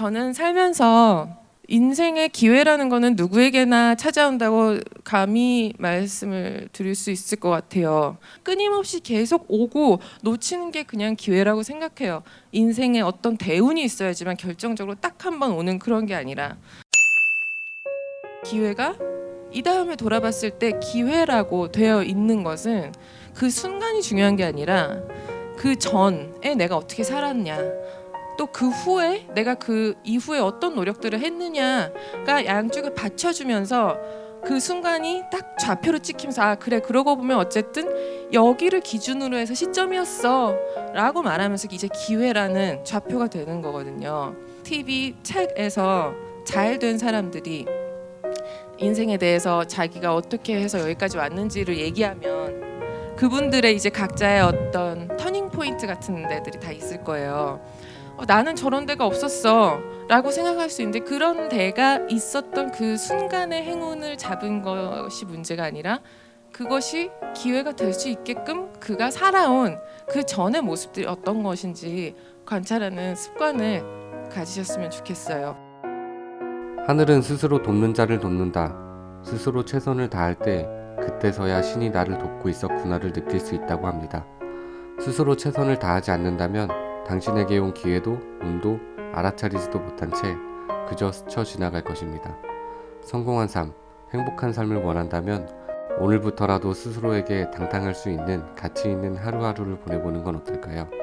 저는 살면서 인생의 기회라는 거는 누구에게나 찾아온다고 감히 말씀을 드릴 수 있을 것 같아요. 끊임없이 계속 오고 놓치는 게 그냥 기회라고 생각해요. 인생에 어떤 대운이 있어야지만 결정적으로 딱 한 번 오는 그런 게 아니라 기회가 이 다음에 돌아봤을 때 기회라고 되어 있는 것은 그 순간이 중요한 게 아니라 그 전에 내가 어떻게 살았냐 또 그 후에 내가 그 이후에 어떤 노력들을 했느냐가 양쪽을 받쳐주면서 그 순간이 딱 좌표로 찍히면서 아 그래 그러고 보면 어쨌든 여기를 기준으로 해서 시점이었어 라고 말하면서 이제 기회라는 좌표가 되는 거거든요 TV 책에서 잘 된 사람들이 인생에 대해서 자기가 어떻게 해서 여기까지 왔는지를 얘기하면 그분들의 이제 각자의 어떤 터닝 포인트 같은 데들이 다 있을 거예요. 어, 나는 저런 데가 없었어 라고 생각할 수 있는데 그런 데가 있었던 그 순간의 행운을 잡은 것이 문제가 아니라 그것이 기회가 될 수 있게끔 그가 살아온 그 전의 모습들이 어떤 것인지 관찰하는 습관을 가지셨으면 좋겠어요. 하늘은 스스로 돕는 자를 돕는다. 스스로 최선을 다할 때 그때서야 신이 나를 돕고 있었구나를 느낄 수 있다고 합니다. 스스로 최선을 다하지 않는다면 당신에게 온 기회도 운도 알아차리지도 못한 채 그저 스쳐 지나갈 것입니다. 성공한 삶, 행복한 삶을 원한다면 오늘부터라도 스스로에게 당당할 수 있는 가치 있는 하루하루를 보내보는 건 어떨까요?